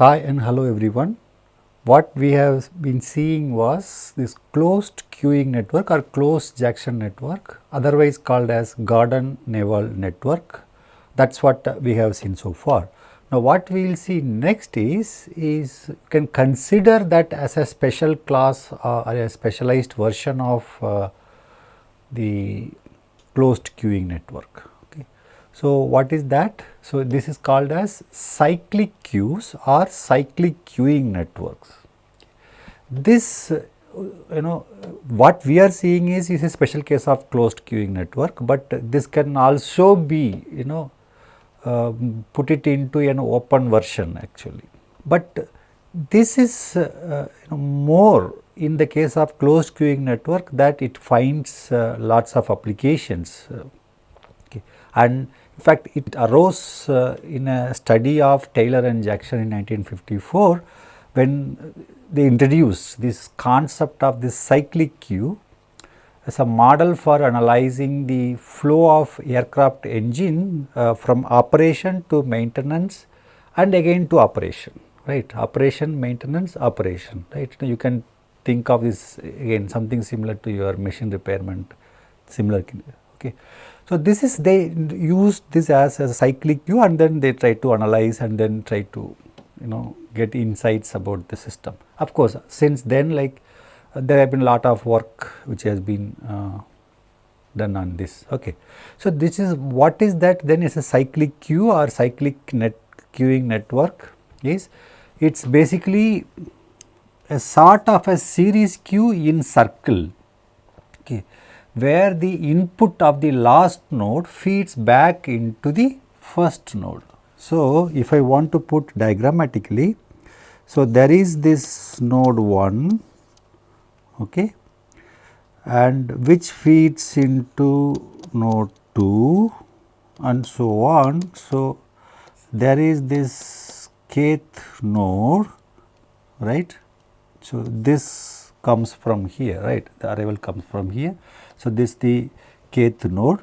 Hi and hello everyone. What we have been seeing was this closed queuing network or closed Jackson network otherwise called as Gordon Newell network. That is what we have seen so far. Now, what we will see next is, is you can consider that as a special class uh, or a specialized version of uh, the closed queuing network. So, what is that? So, this is called as cyclic queues or cyclic queuing networks. This uh, you know what we are seeing is, is a special case of closed queuing network, but this can also be you know uh, put it into an open version actually. But this is uh, you know, more in the case of closed queuing network that it finds uh, lots of applications uh, okay. and in fact it arose uh, in a study of Taylor and Jackson in 1954 when they introduced this concept of this cyclic queue as a model for analyzing the flow of aircraft engine uh, from operation to maintenance and again to operation right? Operation maintenance operation right? You can think of this again something similar to your machine repairment similar okay. So this is they use this as a cyclic queue and then they try to analyze and then try to you know get insights about the system. Of course since then like there have been a lot of work which has been uh, done on this. Okay. So, this is what is that then? Is a cyclic queue or cyclic net queuing network. Is it is basically a sort of a series queue in circle. Okay, where the input of the last node feeds back into the first node. So, if I want to put diagrammatically, so there is this node 1 okay, and which feeds into node 2 and so on. So, there is this kth node right. So, this comes from here right the arrival comes from here. So, this the kth node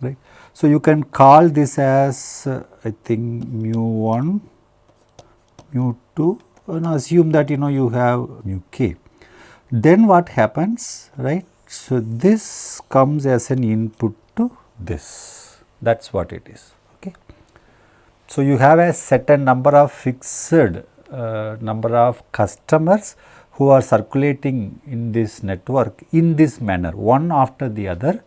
right. So, you can call this as uh, I think mu 1 mu 2 and assume that you know you have mu k then what happens right. So, this comes as an input to this that is what it is. Okay. So, you have a certain number of fixed uh, number of customers who are circulating in this network in this manner one after the other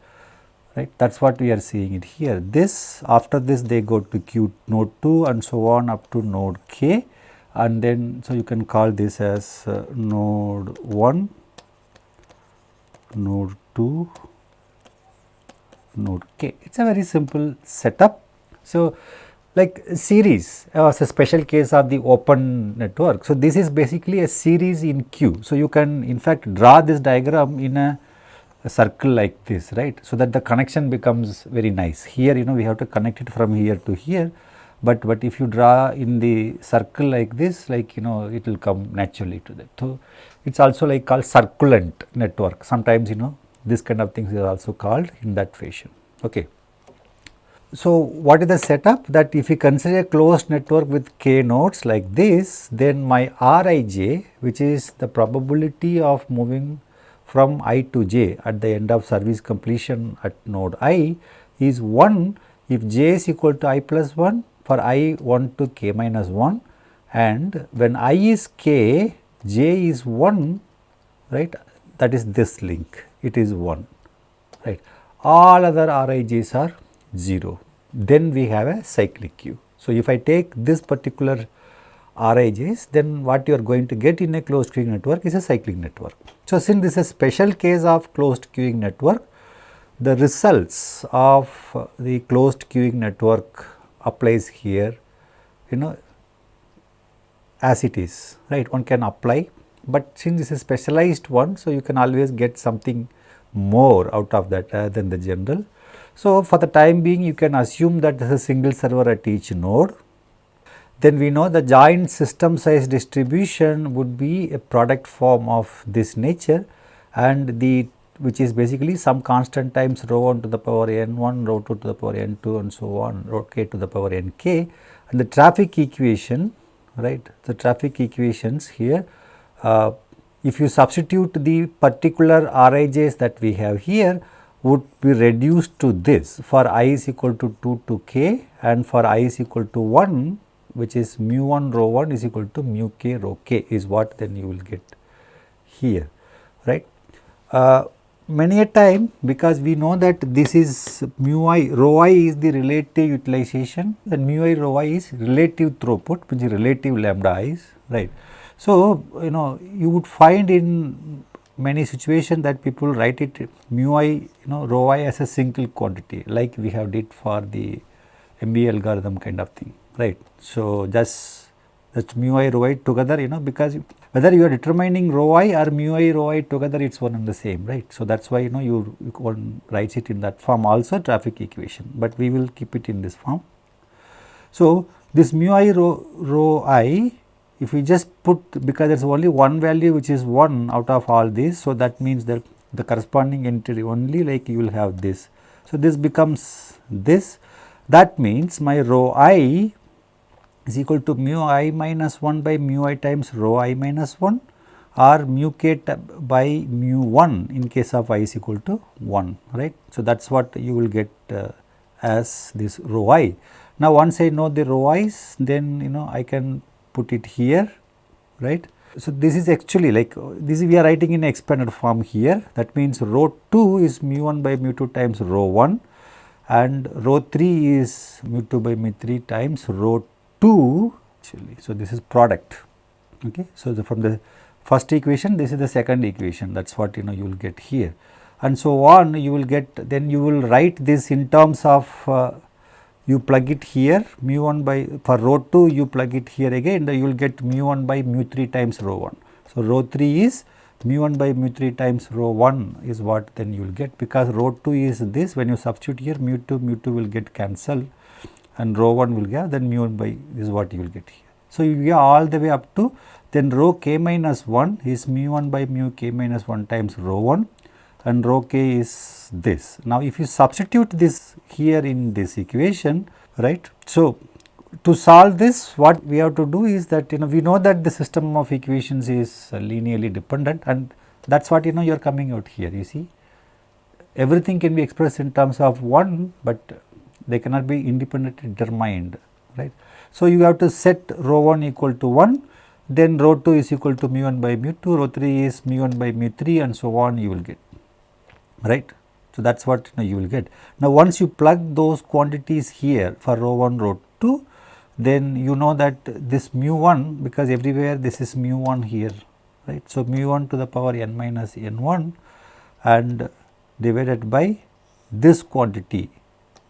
right? That is what we are seeing it here. This after this they go to Q node 2 and so on up to node k and then so you can call this as uh, node 1 node 2 node k. It is a very simple setup. So like series uh, was a special case of the open network so this is basically a series in q so you can in fact draw this diagram in a, a circle like this right so that the connection becomes very nice here you know we have to connect it from here to here but but if you draw in the circle like this like you know it will come naturally to that. So, it is also like called circulant network sometimes you know this kind of things is also called in that fashion. Okay. So, what is the setup? That if you consider a closed network with k nodes like this then my Rij which is the probability of moving from i to j at the end of service completion at node i is 1 if j is equal to i plus 1 for i 1 to k minus 1 and when i is k j is 1 right? That is this link. It is 1 right? All other rij's are 0 then we have a cyclic queue. So, if I take this particular rij's then what you are going to get in a closed queuing network is a cyclic network. So, since this is a special case of closed queuing network the results of the closed queuing network applies here you know as it is right one can apply but since this is specialized one so you can always get something more out of that uh, than the general. So, for the time being you can assume that there is a single server at each node. Then we know the joint system size distribution would be a product form of this nature and the which is basically some constant times rho 1 to the power n 1, rho 2 to the power n 2 and so on, rho k to the power n k and the traffic equation right the traffic equations here uh, if you substitute the particular Rij's that we have here would be reduced to this for i is equal to 2 to k and for i is equal to 1 which is mu 1 rho 1 is equal to mu k rho k is what then you will get here right. Uh, many a time because we know that this is mu i rho i is the relative utilization and mu i rho i is relative throughput which is relative lambda i's right. So, you know you would find in many situations that people write it mu i you know rho i as a single quantity like we have did for the MVA algorithm kind of thing right. So, just that's mu i rho i together you know because whether you are determining rho i or mu i rho i together it is one and the same right. So, that is why you know you, you one writes it in that form also traffic equation, but we will keep it in this form. So, this mu i rho, rho i if we just put because there is only one value which is 1 out of all these. So, that means that the corresponding entry only like you will have this. So, this becomes this that means my rho i is equal to mu i minus 1 by mu i times rho i minus 1 or mu k by mu 1 in case of i is equal to 1 right. So, that is what you will get uh, as this rho i. Now, once I know the rho i's then you know I can put it here right. So, this is actually like this we are writing in expanded form here that means rho 2 is mu 1 by mu 2 times rho 1 and rho 3 is mu 2 by mu 3 times rho 2 actually. So, this is product okay. So, the, from the first equation this is the second equation that is what you know you will get here and so on you will get then you will write this in terms of uh, you plug it here mu 1 by for rho 2 you plug it here again you will get mu 1 by mu 3 times rho 1. So, rho 3 is mu 1 by mu 3 times rho 1 is what then you will get because rho 2 is this when you substitute here mu 2 mu 2 will get cancelled and rho 1 will get then mu 1 by is what you will get here. So, you get all the way up to then rho k minus 1 is mu 1 by mu k minus 1 times rho 1 and rho k is this. Now, if you substitute this here in this equation right. So, to solve this what we have to do is that you know we know that the system of equations is linearly dependent and that is what you know you are coming out here you see everything can be expressed in terms of 1, but they cannot be independently determined right. So, you have to set rho 1 equal to 1 then rho 2 is equal to mu 1 by mu 2 rho 3 is mu 1 by mu 3 and so on you will get right. So, that is what you, know, you will get. Now, once you plug those quantities here for rho 1 rho 2 then you know that this mu 1 because everywhere this is mu 1 here right. So, mu 1 to the power n minus n 1 and divided by this quantity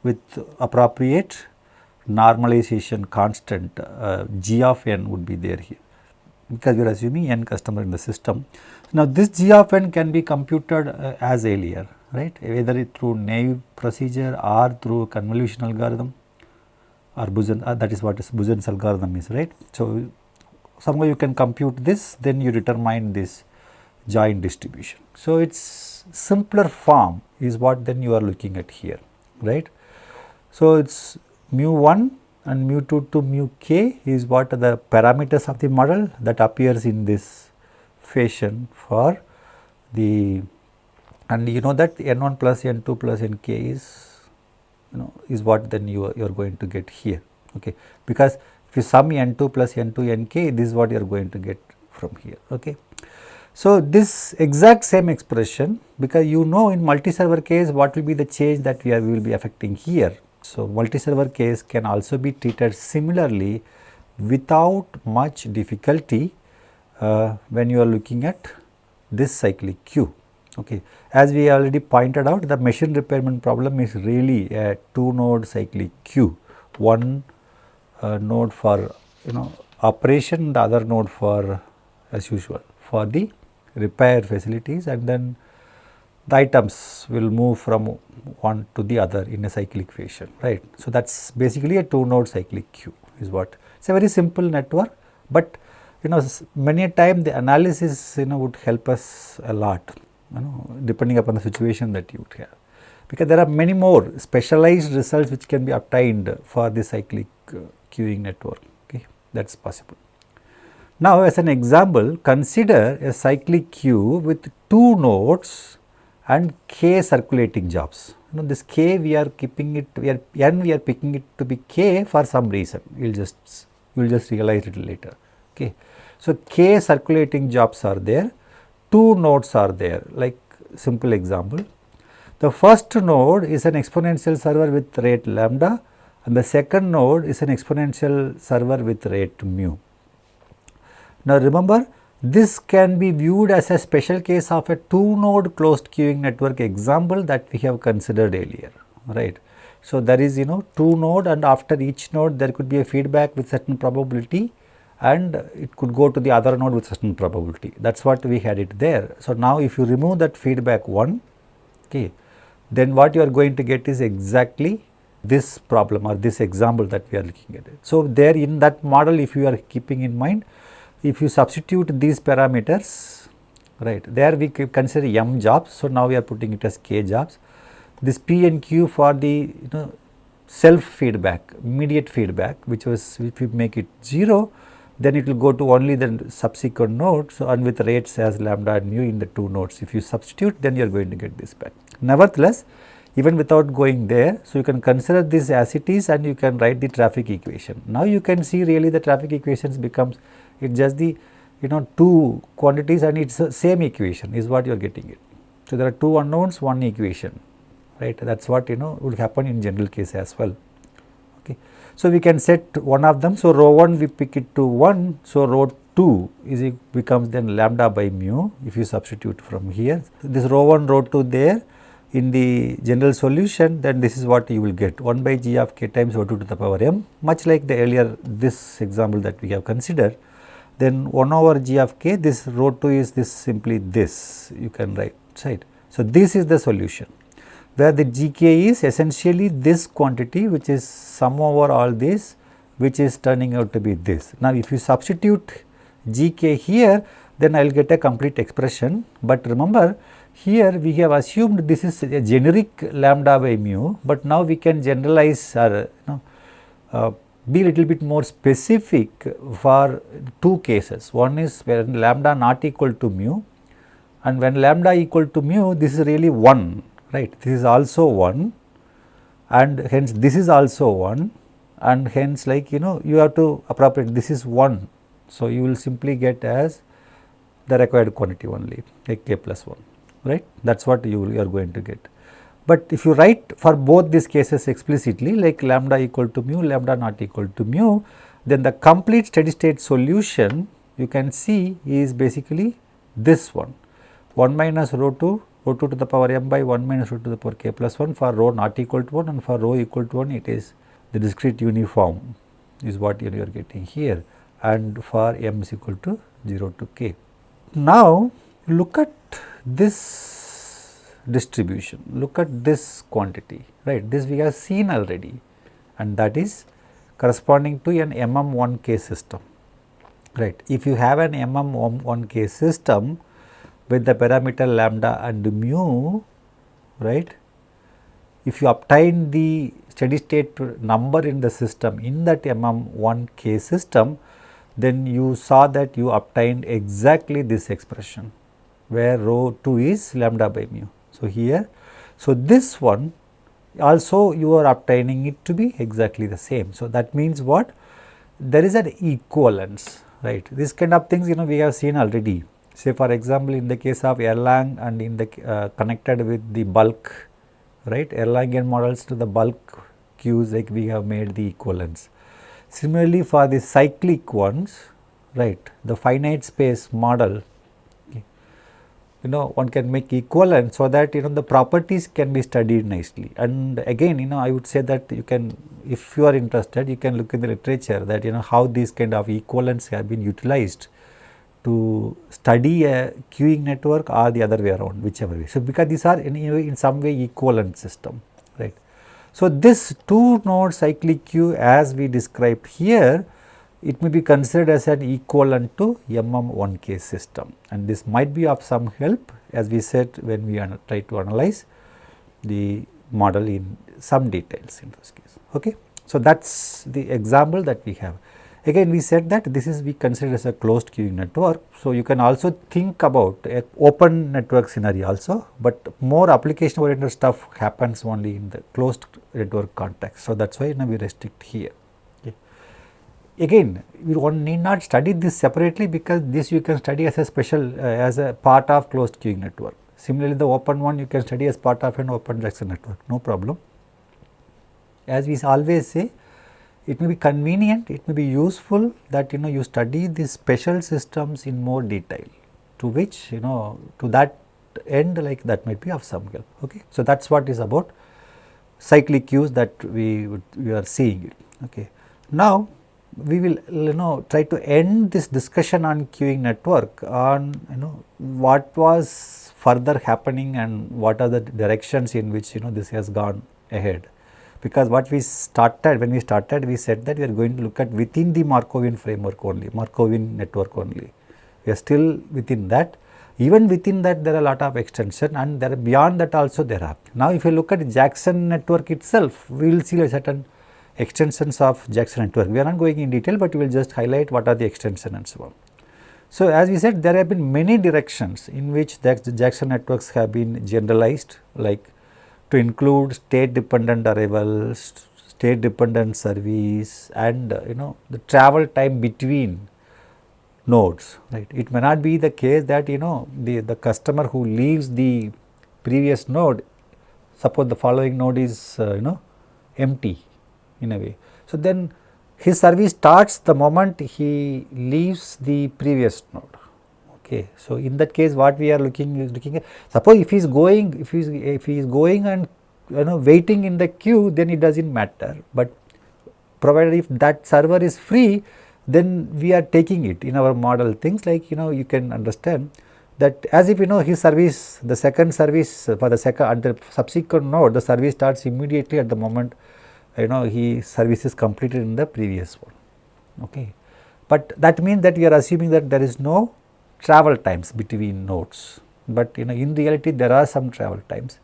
with appropriate normalization constant uh, g of n would be there here because we are assuming n customer in the system. Now, this g of n can be computed uh, as earlier right either through naive procedure or through convolution algorithm or uh, that is what is Buzen's algorithm is right. So, somehow you can compute this then you determine this joint distribution. So, its simpler form is what then you are looking at here right. So, it is mu 1 and mu 2 to mu k is what are the parameters of the model that appears in this fashion for the and you know that n 1 plus n 2 plus n k is you know is what then you are, you are going to get here okay because if you sum n 2 plus n 2 n k this is what you are going to get from here okay. So, this exact same expression because you know in multi-server case what will be the change that we, are, we will be affecting here. So, multi-server case can also be treated similarly without much difficulty uh, when you are looking at this cyclic queue. Okay. As we already pointed out the machine repairment problem is really a two node cyclic queue, one uh, node for you know operation the other node for as usual for the repair facilities and then the items will move from one to the other in a cyclic fashion right. So, that is basically a two node cyclic queue is what it is a very simple network, but you know many a time the analysis you know would help us a lot you know depending upon the situation that you would have because there are many more specialized results which can be obtained for the cyclic uh, queuing network okay that is possible. Now, as an example consider a cyclic queue with two nodes and k circulating jobs. You know this k we are keeping it we are n we are picking it to be k for some reason you will just you will just realize it later. Okay. So, k circulating jobs are there, two nodes are there like simple example. The first node is an exponential server with rate lambda and the second node is an exponential server with rate mu. Now, remember this can be viewed as a special case of a two node closed queuing network example that we have considered earlier, right. So, there is you know two node and after each node there could be a feedback with certain probability and it could go to the other node with certain probability that is what we had it there. So, now if you remove that feedback 1 okay, then what you are going to get is exactly this problem or this example that we are looking at it. So, there in that model if you are keeping in mind if you substitute these parameters right there we consider m jobs. So, now we are putting it as k jobs this p and q for the you know self feedback immediate feedback which was if you make it 0 then it will go to only the subsequent nodes and with rates as lambda and mu in the two nodes. If you substitute then you are going to get this back. Nevertheless, even without going there, so you can consider this as it is and you can write the traffic equation. Now you can see really the traffic equations becomes it just the you know two quantities and it's the same equation is what you are getting it. So there are two unknowns one equation right that is what you know would happen in general case as well. Okay. So, we can set one of them. So, rho 1 we pick it to 1. So, rho 2 is it becomes then lambda by mu if you substitute from here. This rho 1 rho 2 there in the general solution then this is what you will get 1 by g of k times rho 2 to the power m much like the earlier this example that we have considered. Then 1 over g of k this rho 2 is this simply this you can write right. So, this is the solution where the gk is essentially this quantity which is sum over all this which is turning out to be this. Now, if you substitute gk here then I will get a complete expression, but remember here we have assumed this is a generic lambda by mu, but now we can generalize or you know, uh, be little bit more specific for two cases. One is when lambda not equal to mu and when lambda equal to mu this is really 1 right. This is also 1 and hence this is also 1 and hence like you know you have to appropriate this is 1. So, you will simply get as the required quantity only like k plus 1 right that is what you, you are going to get. But if you write for both these cases explicitly like lambda equal to mu lambda not equal to mu then the complete steady state solution you can see is basically this one 1 minus rho 2 rho 2 to the power m by 1 minus rho to the power k plus 1 for rho not equal to 1 and for rho equal to 1 it is the discrete uniform is what you are getting here and for m is equal to 0 to k. Now, look at this distribution, look at this quantity right this we have seen already and that is corresponding to an MM1K system right. If you have an MM1K system with the parameter lambda and mu right. If you obtain the steady state number in the system in that MM1 K system then you saw that you obtained exactly this expression where rho 2 is lambda by mu. So, here so this one also you are obtaining it to be exactly the same. So, that means what there is an equivalence right this kind of things you know we have seen already say for example, in the case of Erlang and in the uh, connected with the bulk right Erlangian models to the bulk queues like we have made the equivalence. Similarly, for the cyclic ones right the finite space model you know one can make equivalent so that you know the properties can be studied nicely and again you know I would say that you can if you are interested you can look in the literature that you know how these kind of equivalents have been utilized to study a queuing network or the other way around whichever way. So, because these are in, in some way equivalent system right. So, this two node cyclic queue as we described here it may be considered as an equivalent to MM1K system and this might be of some help as we said when we try to analyze the model in some details in this case. Okay. So, that is the example that we have. Again we said that this is we consider as a closed queuing network. So, you can also think about a open network scenario also, but more application oriented stuff happens only in the closed network context. So, that is why you know, we restrict here. Again we need not study this separately because this you can study as a special uh, as a part of closed queuing network. Similarly, the open one you can study as part of an open Jackson network no problem. As we always say it may be convenient, it may be useful that you know you study these special systems in more detail to which you know to that end like that might be of some help. Okay. So, that is what is about cyclic queues that we we are seeing. Okay. Now, we will you know try to end this discussion on queuing network on you know what was further happening and what are the directions in which you know this has gone ahead because what we started when we started we said that we are going to look at within the Markovian framework only, Markovian network only. We are still within that. Even within that there are a lot of extension and there are beyond that also there are. Now if you look at Jackson network itself, we will see a certain extensions of Jackson network. We are not going in detail, but we will just highlight what are the extension and so on. So as we said there have been many directions in which the Jackson networks have been generalized like to include state dependent arrivals, state dependent service and uh, you know the travel time between nodes right. It may not be the case that you know the, the customer who leaves the previous node suppose the following node is uh, you know empty in a way. So, then his service starts the moment he leaves the previous node Okay. So, in that case what we are looking is looking at suppose if he is going if he is if he is going and you know waiting in the queue then it does not matter, but provided if that server is free then we are taking it in our model things like you know you can understand that as if you know his service the second service for the second at the subsequent node the service starts immediately at the moment you know he service is completed in the previous one okay but that means that we are assuming that there is no travel times between nodes, but you know in reality there are some travel times.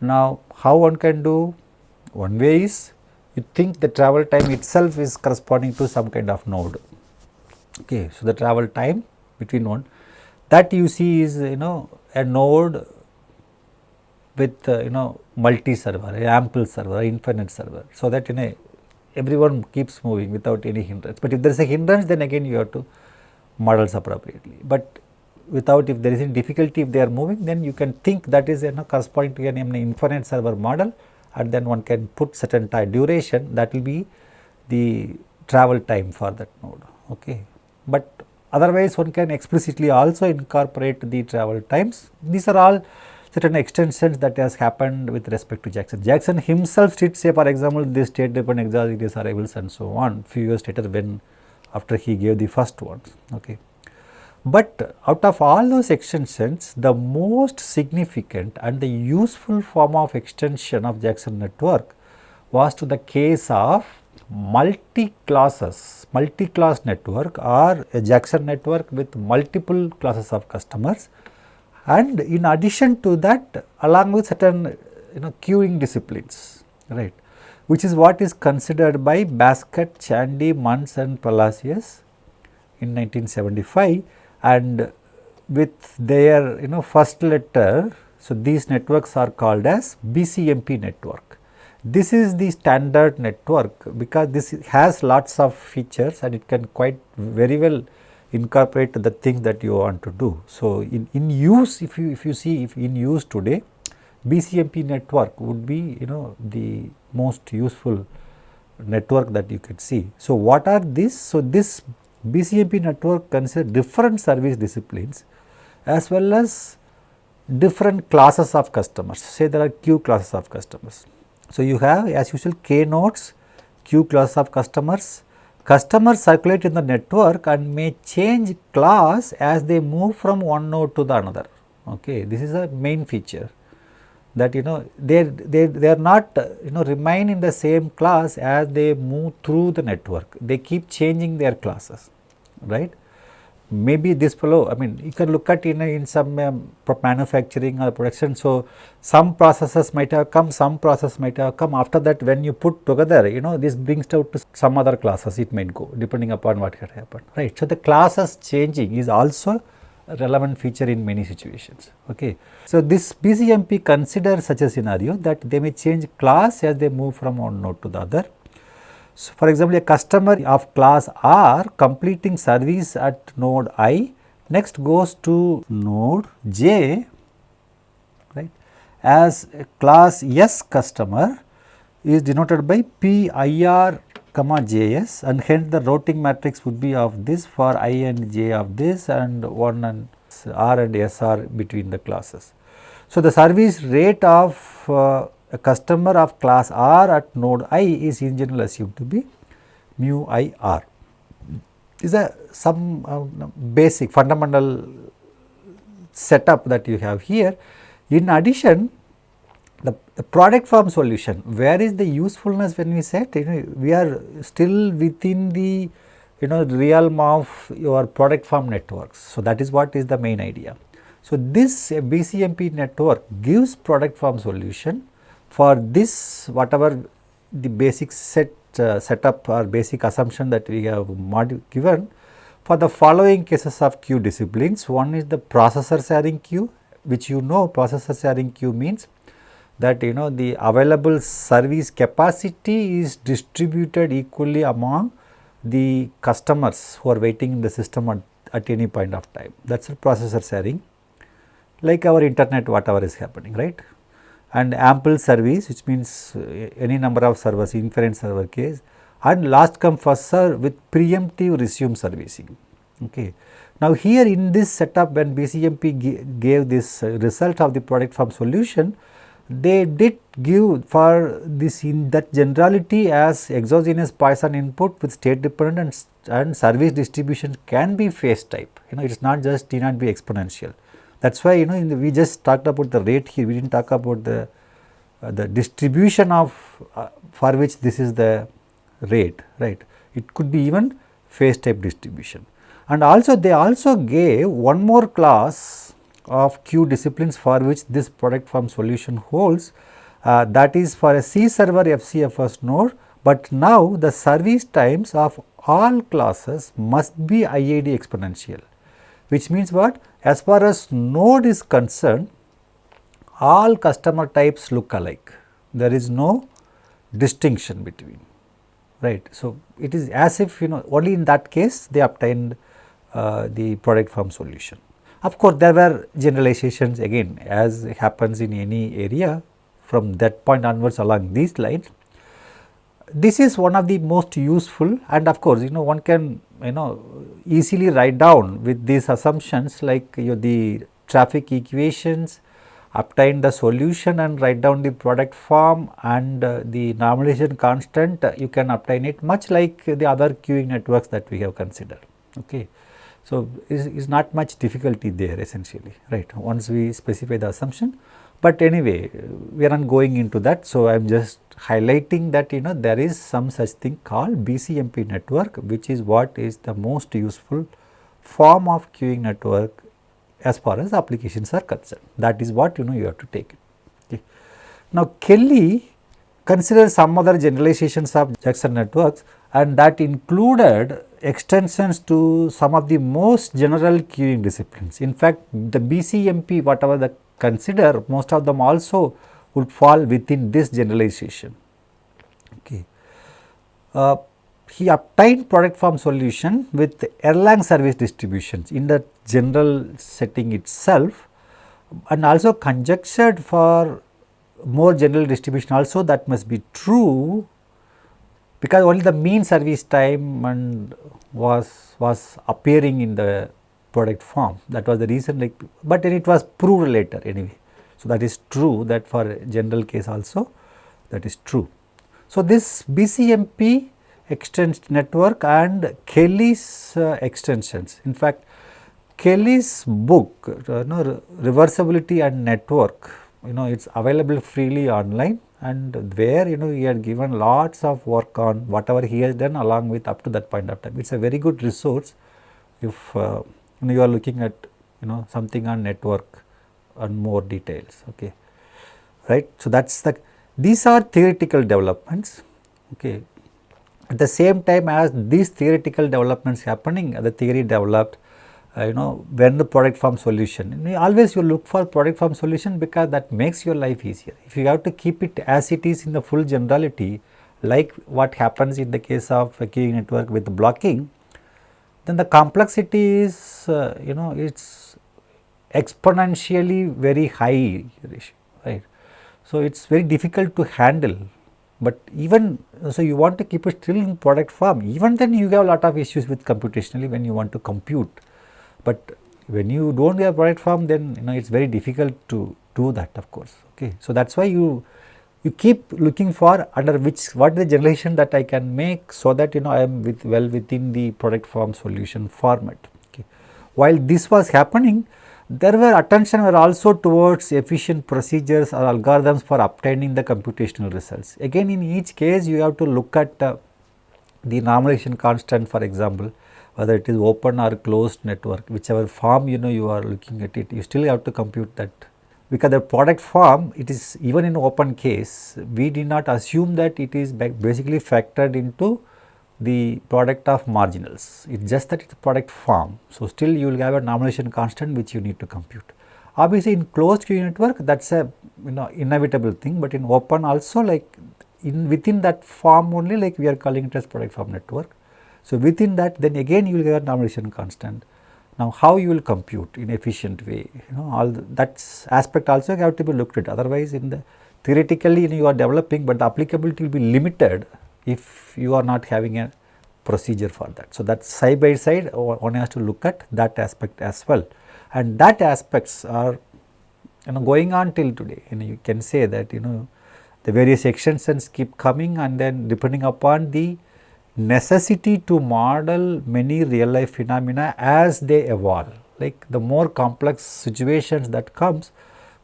Now how one can do? One way is you think the travel time itself is corresponding to some kind of node. Okay, so the travel time between one that you see is you know a node with uh, you know multi server, ample server, infinite server. So that you know everyone keeps moving without any hindrance. But if there is a hindrance, then again you have to models appropriately. But without if there is any difficulty if they are moving then you can think that is you know, corresponding to an, an infinite server model and then one can put certain time duration that will be the travel time for that node. Okay. But otherwise one can explicitly also incorporate the travel times. These are all certain extensions that has happened with respect to Jackson. Jackson himself did say for example, this state dependent exogenous arrivals and so on few years later when after he gave the first ones. Okay. But out of all those extensions, the most significant and the useful form of extension of Jackson network was to the case of multi-classes, multi-class network or a Jackson network with multiple classes of customers and in addition to that along with certain you know queuing disciplines, right which is what is considered by Baskett, Chandy, Muntz and Palacios in 1975 and with their you know first letter. So, these networks are called as BCMP network. This is the standard network because this has lots of features and it can quite very well incorporate the things that you want to do. So, in, in use if you if you see if in use today BCMP network would be you know the most useful network that you can see. So, what are these? So, this BCMP network consists different service disciplines as well as different classes of customers say there are q classes of customers. So, you have as usual k nodes q class of customers customers circulate in the network and may change class as they move from one node to the another. Okay this is a main feature that you know they they they are not you know remain in the same class as they move through the network. They keep changing their classes right maybe this fellow I mean you can look at in, in some um, manufacturing or production. So, some processes might have come, some process might have come after that when you put together you know this brings out to some other classes it might go depending upon what had happened right. So, the classes changing is also a relevant feature in many situations. Okay. So, this BCMP considers such a scenario that they may change class as they move from one node to the other so, for example, a customer of class R completing service at node I next goes to node J right as class S customer is denoted by PIR comma JS and hence the routing matrix would be of this for I and J of this and 1 and R and S are between the classes. So, the service rate of uh, a customer of class R at node i is in general assumed to be mu i r. This is a some uh, basic fundamental setup that you have here. In addition, the, the, product form solution, where is the usefulness when we said you know, we are still within the you know realm of your product form networks. So, that is what is the main idea. So, this BCMP network gives product form solution for this whatever the basic set uh, setup or basic assumption that we have given for the following cases of queue disciplines. One is the processor sharing queue which you know processor sharing queue means that you know the available service capacity is distributed equally among the customers who are waiting in the system at, at any point of time that is processor sharing like our internet whatever is happening right and ample service which means uh, any number of servers infinite server case and last come first serve with preemptive resume servicing. Okay. Now, here in this setup when BCMP gave this uh, result of the product form solution, they did give for this in that generality as exogenous Poisson input with state dependent and service distribution can be phase type, you know it is not just need not be exponential. That is why you know the, we just talked about the rate here, we did not talk about the, uh, the distribution of uh, for which this is the rate, right. It could be even phase type distribution. And also they also gave one more class of Q disciplines for which this product form solution holds uh, that is for a C server FCFS node, but now the service times of all classes must be IID exponential which means what? As far as node is concerned, all customer types look alike. There is no distinction between, right. So, it is as if you know only in that case they obtained uh, the product form solution. Of course, there were generalizations again as happens in any area from that point onwards along these lines. This is one of the most useful and of course, you know one can you know easily write down with these assumptions like you know, the traffic equations, obtain the solution and write down the product form and uh, the normalization constant uh, you can obtain it much like the other queuing networks that we have considered. Okay. So, is, is not much difficulty there essentially right once we specify the assumption but anyway, we are not going into that. So, I am just highlighting that you know there is some such thing called BCMP network which is what is the most useful form of queuing network as far as applications are concerned. That is what you know you have to take it. Okay. Now, Kelly considers some other generalizations of Jackson networks and that included extensions to some of the most general queuing disciplines. In fact, the BCMP whatever the consider most of them also would fall within this generalization. Okay. Uh, he obtained product form solution with Erlang service distributions in the general setting itself and also conjectured for more general distribution also that must be true because only the mean service time and was was appearing in the product form that was the reason like but then it was proved later anyway. So, that is true that for general case also that is true. So, this BCMP extends network and Kelly's uh, extensions in fact Kelly's book uh, you know, reversibility and network you know it is available freely online and where you know he had given lots of work on whatever he has done along with up to that point of time. It is a very good resource if uh, you, know, you are looking at you know something on network and more details okay right. So, that is the these are theoretical developments okay. At the same time as these theoretical developments happening the theory developed uh, you know when the product form solution always you look for product form solution because that makes your life easier. If you have to keep it as it is in the full generality like what happens in the case of a queuing network with blocking then the complexity is uh, you know it is exponentially very high right. So, it is very difficult to handle but even so you want to keep it still in product form even then you have a lot of issues with computationally when you want to compute but when you do not have product form then you know it is very difficult to do that of course okay. So, that is why you you keep looking for under which what is the generalization that I can make so that you know I am with well within the product form solution format. Okay. While this was happening there were attention were also towards efficient procedures or algorithms for obtaining the computational results. Again in each case you have to look at uh, the normalization constant for example whether it is open or closed network whichever form you know you are looking at it you still have to compute that because the product form it is even in open case we did not assume that it is basically factored into the product of marginals it is just that it is product form. So, still you will have a normalization constant which you need to compute. Obviously, in closed Q network that is a you know inevitable thing, but in open also like in within that form only like we are calling it as product form network. So, within that then again you will get a normalization constant. Now, how you will compute in efficient way, you know all that aspect also have to be looked at. Otherwise in the theoretically you are developing, but the applicability will be limited if you are not having a procedure for that. So, that side by side one has to look at that aspect as well. And that aspects are you know going on till today. You know you can say that you know the various extensions keep coming and then depending upon the necessity to model many real life phenomena as they evolve. Like the more complex situations that comes,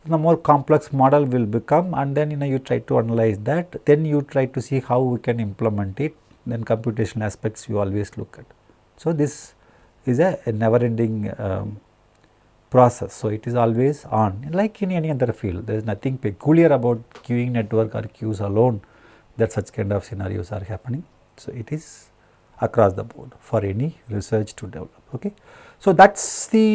the more complex model will become and then you know you try to analyze that, then you try to see how we can implement it, then computational aspects you always look at. So, this is a, a never ending um, process. So, it is always on like in any other field, there is nothing peculiar about queuing network or queues alone that such kind of scenarios are happening. So, it is across the board for any research to develop. Okay. So, that is the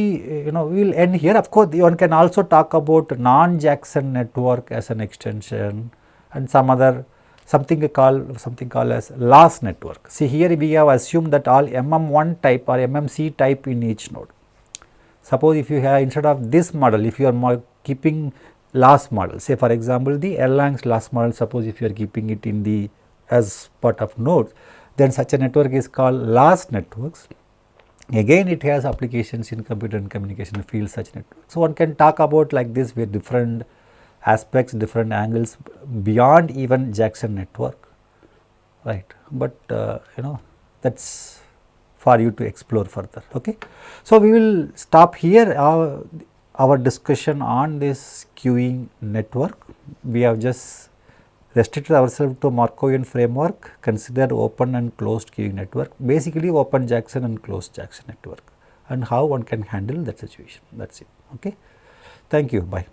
you know we will end here of course, one can also talk about non-Jackson network as an extension and some other something called something called as loss network. See here we have assumed that all MM1 type or MMC type in each node. Suppose if you have instead of this model if you are keeping loss model say for example the Erlang's loss model suppose if you are keeping it in the as part of nodes, then such a network is called loss networks. Again it has applications in computer and communication field such networks. So, one can talk about like this with different aspects, different angles beyond even Jackson network, right. But uh, you know that is for you to explore further. Okay. So, we will stop here our, our discussion on this queuing network. We have just restricted ourselves to Markovian framework, considered open and closed queuing network, basically open Jackson and closed Jackson network and how one can handle that situation that is it. Okay. Thank you, bye.